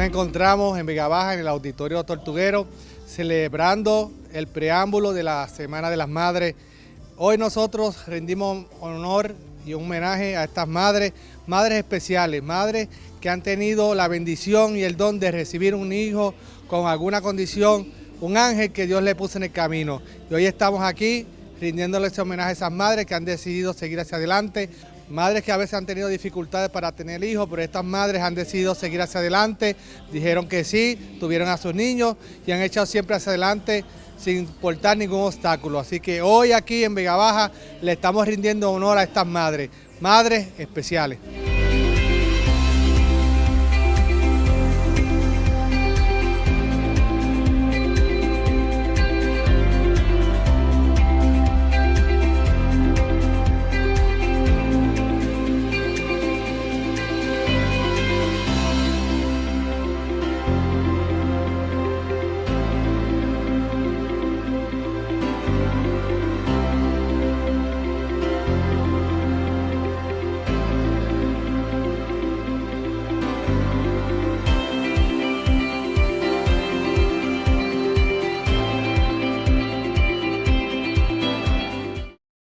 nos encontramos en Vega Baja, en el Auditorio Tortuguero, celebrando el preámbulo de la Semana de las Madres. Hoy nosotros rendimos honor y un homenaje a estas madres, madres especiales, madres que han tenido la bendición y el don de recibir un hijo con alguna condición, un ángel que Dios le puso en el camino. Y hoy estamos aquí rindiéndole ese homenaje a esas madres que han decidido seguir hacia adelante, madres que a veces han tenido dificultades para tener hijos, pero estas madres han decidido seguir hacia adelante, dijeron que sí, tuvieron a sus niños y han echado siempre hacia adelante sin importar ningún obstáculo. Así que hoy aquí en Vega Baja le estamos rindiendo honor a estas madres, madres especiales.